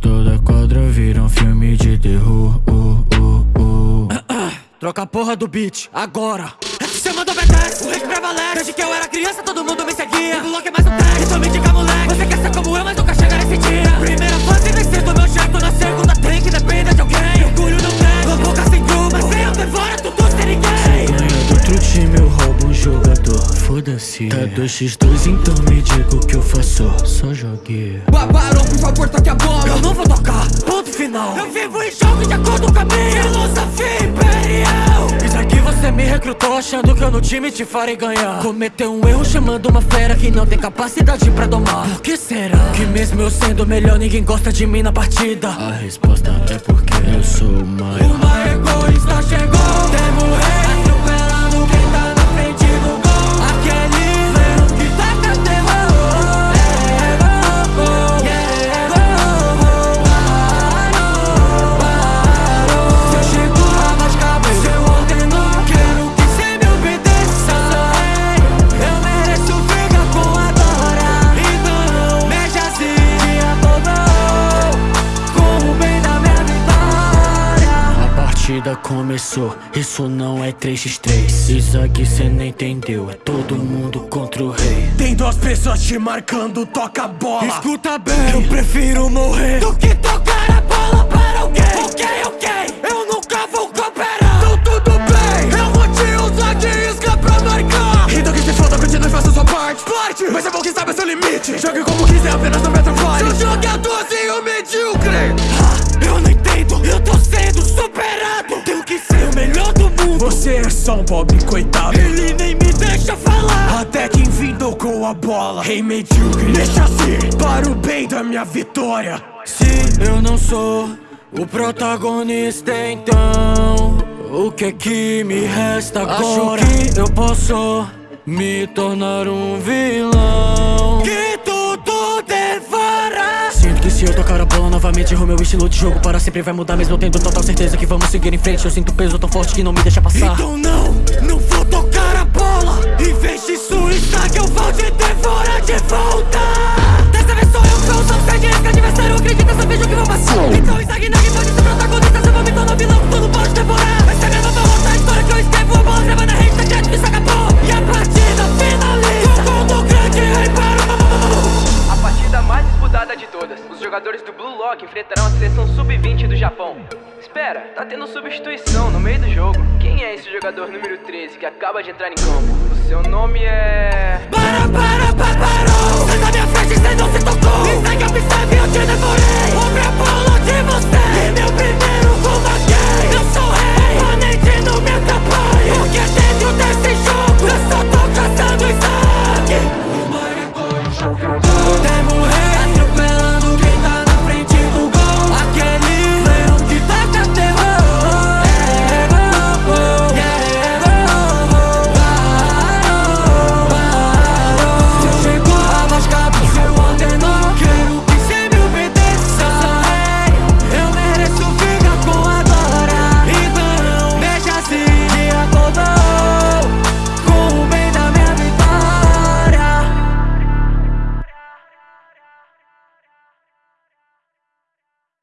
toda quadra vira um filme de terror. Uh, uh, uh. Troca a porra do beat, agora. Você mandou BTS, o rei prevalece Desde que eu era criança todo mundo me seguia. O bloco é mais um tag, então me diga moleque. Você quer ser como eu, mas não jogador. Foda-se. Tá 2x2 então me diga o que eu faço. Só jogue. Babarão, por favor, toque a bola. Eu não vou tocar, ponto final. Eu vivo em jogo de acordo com a minha. Filosofia imperial Isso aqui você me recrutou achando que eu no time te farei ganhar. Cometeu um erro chamando uma fera que não tem capacidade pra domar. Por que será? Que mesmo eu sendo melhor ninguém gosta de mim na partida. A resposta é porque eu sou o maior. Uma egoísta chegou. Temo rei partida começou, isso não é 3x3 Isso aqui cê não entendeu, é todo mundo contra o rei. Tem duas pessoas te marcando, toca a bola. Escuta bem, eu prefiro morrer Do que tocar a bola para alguém. Ok, ok, eu nunca vou cooperar. Então tudo bem, eu vou te usar de isca pra marcar. Então que se foda, continue, faça sua parte. Parte, mas é bom que sabe seu limite. Jogue como quiser, apenas não meta vale Seu jogadorzinho medíocre. Ah, Eu não entendo, eu tô sendo superado pobre coitado. Ele nem me deixa falar. Até que enfim tocou a bola. Rei medíocre, deixa assim. Para o bem da minha vitória. Se eu não sou o protagonista então O que é que me resta agora? Acho que eu posso me tornar um vilão. Que que eu tocar a bola novamente o meu estilo de jogo. Para sempre vai mudar Mesmo tendo total certeza que vamos seguir em frente. Eu sinto peso tão forte que não me deixa passar. Então não, não vou tocar a bola. Em vez de suíça que eu vou te devorar de volta todas. Os jogadores do Blue Lock enfrentarão a seleção sub-20 do Japão. Espera, tá tendo substituição no meio do jogo. Quem é esse jogador número 13 que acaba de entrar em campo? O seu nome é. Para, para, para, parou Sai da minha frente, cê não se tocou Me segue, observe, eu te